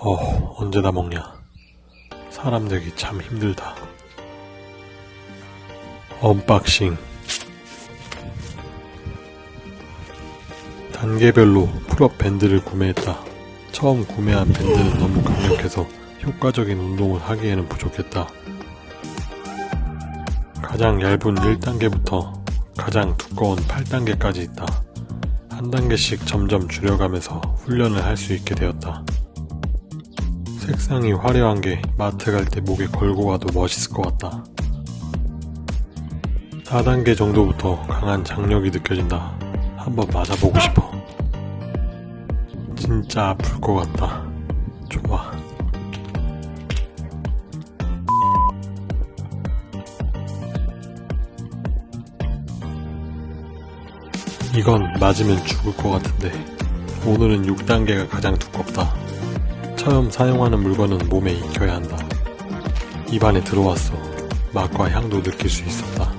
어, 언제 다 먹냐. 사람 되기 참 힘들다. unboxing. 단계별로 pull-up 밴드를 구매했다. 처음 구매한 밴드는 너무 강력해서 효과적인 운동을 하기에는 부족했다. 가장 얇은 1단계부터 가장 두꺼운 8단계까지 있다. 한 단계씩 점점 줄여가면서 훈련을 할 수 있게 되었다. 색상이 화려한 게 마트 갈 때 목에 걸고 와도 멋있을 것 같다. 4단계 정도부터 강한 장력이 느껴진다. 한번 맞아보고 싶어. 진짜 아플 것 같다. 좋아. 이건 맞으면 죽을 것 같은데 오늘은 6단계가 가장 두껍다. 처음 사용하는 물건은 몸에 익혀야 한다. 입안에 들어왔어. 맛과 향도 느낄 수 있었다.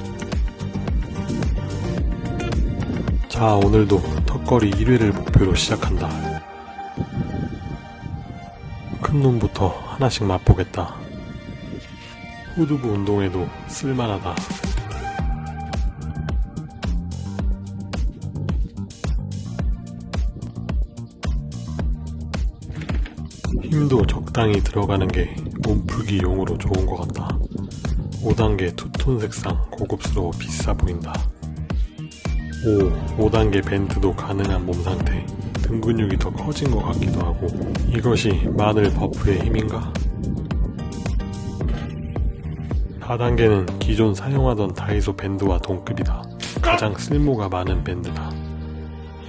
자, 오늘도 턱걸이 1회를 목표로 시작한다. 큰 놈부터 하나씩 맛보겠다. 후두부 운동에도 쓸만하다. 힘도 적당히 들어가는 게 몸풀기 용으로 좋은 것 같다. 5단계 투톤 색상 고급스러워 비싸 보인다. 5. 5단계 밴드도 가능한 몸 상태. 등 근육이 더 커진 것 같기도 하고 이것이 마늘 버프의 힘인가? 4단계는 기존 사용하던 다이소 밴드와 동급이다. 가장 쓸모가 많은 밴드다.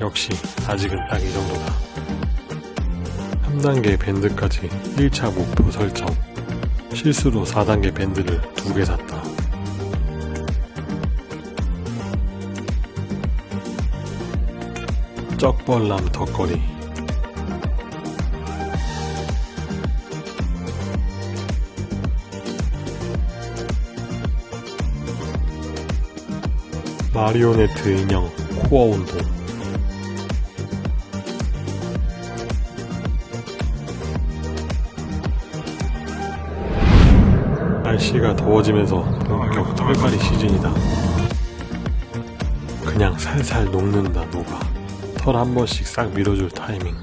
역시 아직은 딱 이 정도다. 3단계 밴드까지 1차 목표 설정 실수로 4단계 밴드를 두 개 샀다. 쩍벌남 덕거리. 마리오네트 인형 코어 운동 날씨가 더워지면서 본격 털갈이 시즌이다. 그냥 살살 녹는다 녹아. 털 한 번씩 싹 밀어줄 타이밍.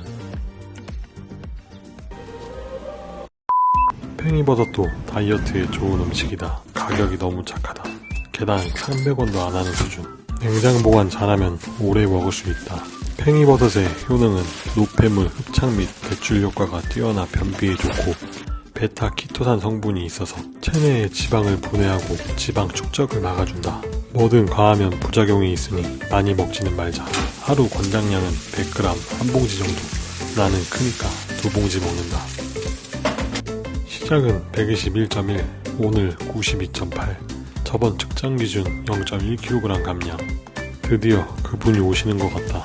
팽이버섯도 다이어트에 좋은 음식이다. 가격이 너무 착하다. 개당 300원도 안 하는 수준. 냉장 보관 잘하면 오래 먹을 수 있다. 팽이버섯의 효능은 노폐물, 흡착 및 배출 효과가 뛰어나 변비에 좋고 베타 키토산 성분이 있어서 체내에 지방을 분해하고 지방 축적을 막아준다. 뭐든 과하면 부작용이 있으니 많이 먹지는 말자. 하루 권장량은 100g 한 봉지 정도. 나는 크니까 두 봉지 먹는다. 시작은 121.1, 오늘 92.8. 저번 측정 기준 0.1kg 감량. 드디어 그분이 오시는 것 같다.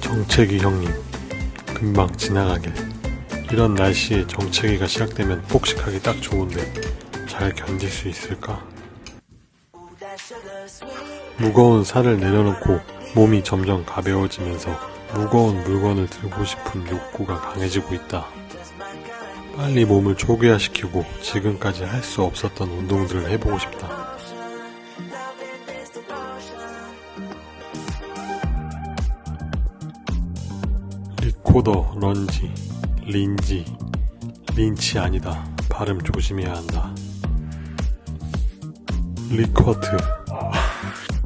정체기 형님. 금방 지나가길. 이런 날씨에 정체기가 시작되면 폭식하기 딱 좋은데 잘 견딜 수 있을까? 무거운 살을 내려놓고 몸이 점점 가벼워지면서 무거운 물건을 들고 싶은 욕구가 강해지고 있다. 빨리 몸을 초기화시키고 지금까지 할 수 없었던 운동들을 해보고 싶다. 리코더, 런지, 린지, 린치 아니다. 발음 조심해야 한다. 리커트.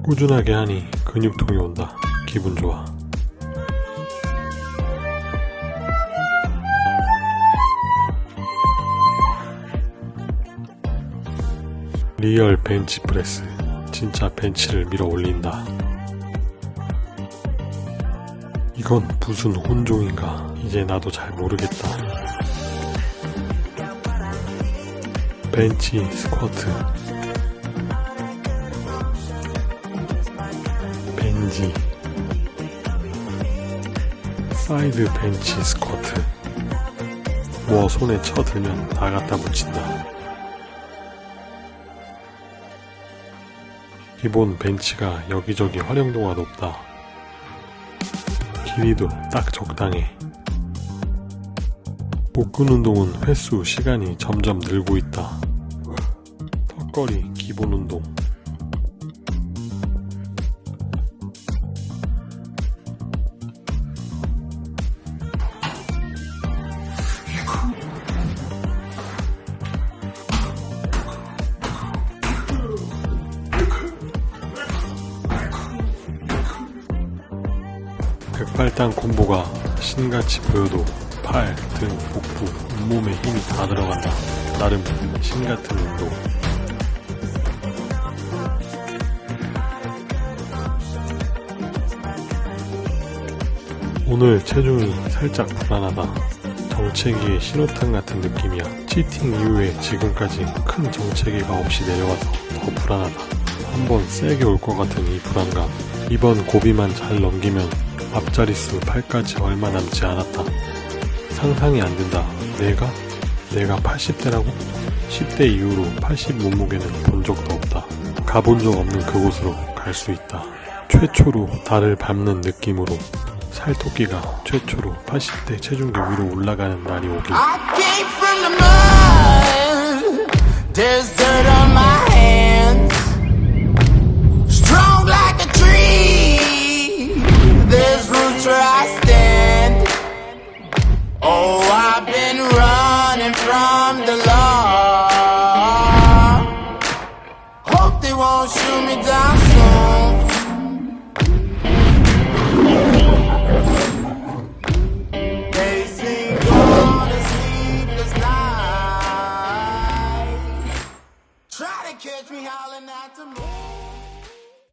꾸준하게 하니 근육통이 온다. 기분 좋아. real 벤치프레스. 진짜 벤치를 밀어 올린다. 이건 무슨 혼종인가. 이제 나도 잘 모르겠다. 벤치 스쿼트. 벤지. 사이드 벤치 스쿼트. 뭐 손에 쳐들면 다 갖다 붙인다. 기본 벤치가 여기저기 활용도가 높다. 길이도 딱 적당해. 복근 운동은 횟수, 시간이 점점 늘고 있다. 턱걸이 기본 운동. 백발당 콤보가 신같이 보여도 팔, 등, 복부, 온몸에 힘이 다 들어간다. 나름 신같은 운동. 오늘 체중이 살짝 불안하다. 정체기의 신호탄 같은 느낌이야. 치팅 이후에 지금까지 큰 정체기가 없이 내려와서 더 불안하다. 한번 세게 올 것 같은 이 불안감. 이번 고비만 잘 넘기면 앞자릿수 8까지 얼마 남지 않았다. 상상이 안 된다. 내가? 내가 80대라고? 10대 이후로 80 몸무게는 본 적도 없다. 가본 적 없는 그곳으로 갈 수 있다. 최초로 달을 밟는 느낌으로 살토끼가 최초로 80대 체중계 위로 올라가는 날이 오길 I came from the mud. Dirt on my hands.